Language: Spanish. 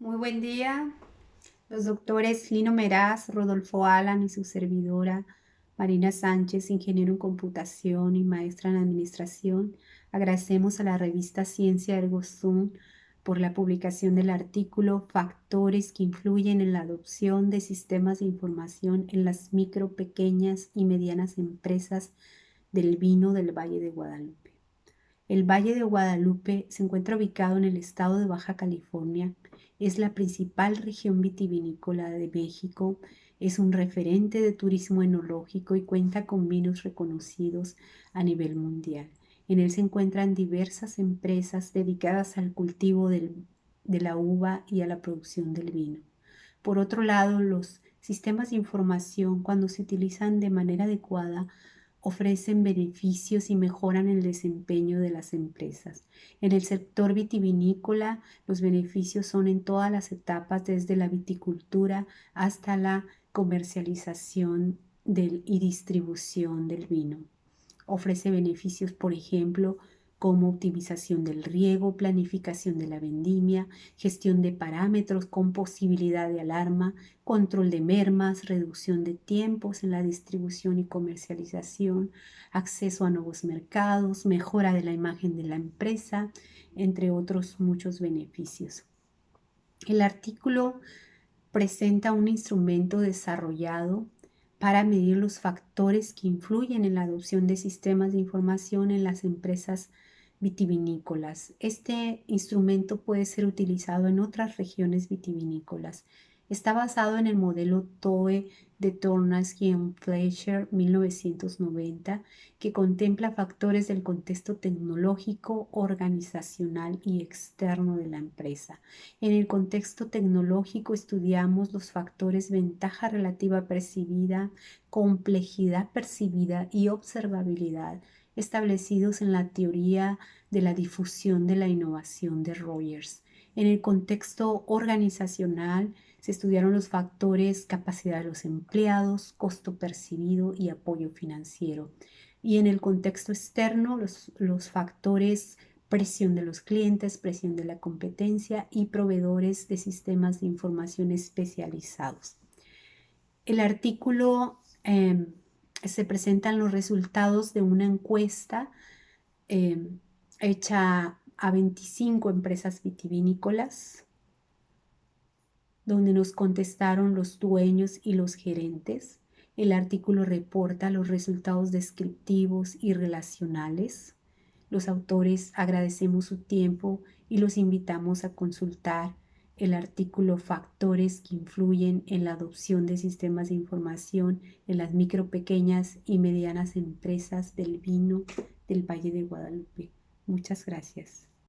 Muy buen día. Los doctores Lino Meraz, Rodolfo Alan y su servidora Marina Sánchez, ingeniero en computación y maestra en administración, agradecemos a la revista Ciencia Ergo Zoom por la publicación del artículo Factores que influyen en la adopción de sistemas de información en las micro, pequeñas y medianas empresas del vino del Valle de Guadalupe. El Valle de Guadalupe se encuentra ubicado en el estado de Baja California, es la principal región vitivinícola de México, es un referente de turismo enológico y cuenta con vinos reconocidos a nivel mundial. En él se encuentran diversas empresas dedicadas al cultivo de la uva y a la producción del vino. Por otro lado, los sistemas de información, cuando se utilizan de manera adecuada, ofrecen beneficios y mejoran el desempeño de las empresas. En el sector vitivinícola, los beneficios son en todas las etapas, desde la viticultura hasta la comercialización y distribución del vino. Ofrece beneficios, por ejemplo, como optimización del riego, planificación de la vendimia, gestión de parámetros con posibilidad de alarma, control de mermas, reducción de tiempos en la distribución y comercialización, acceso a nuevos mercados, mejora de la imagen de la empresa, entre otros muchos beneficios. El artículo presenta un instrumento desarrollado para medir los factores que influyen en la adopción de sistemas de información en las empresas vitivinícolas. Este instrumento puede ser utilizado en otras regiones vitivinícolas. Está basado en el modelo TOE de Tornasky y Fleischer 1990, que contempla factores del contexto tecnológico, organizacional y externo de la empresa. En el contexto tecnológico estudiamos los factores ventaja relativa percibida, complejidad percibida y observabilidad establecidos en la teoría de la difusión de la innovación de Rogers. En el contexto organizacional se estudiaron los factores capacidad de los empleados, costo percibido y apoyo financiero. Y en el contexto externo, los, los factores presión de los clientes, presión de la competencia y proveedores de sistemas de información especializados. El artículo em, se presentan los resultados de una encuesta eh, hecha a 25 empresas vitivinícolas, donde nos contestaron los dueños y los gerentes. El artículo reporta los resultados descriptivos y relacionales. Los autores agradecemos su tiempo y los invitamos a consultar el artículo Factores que influyen en la adopción de sistemas de información en las micro, pequeñas y medianas empresas del vino del Valle de Guadalupe. Muchas gracias.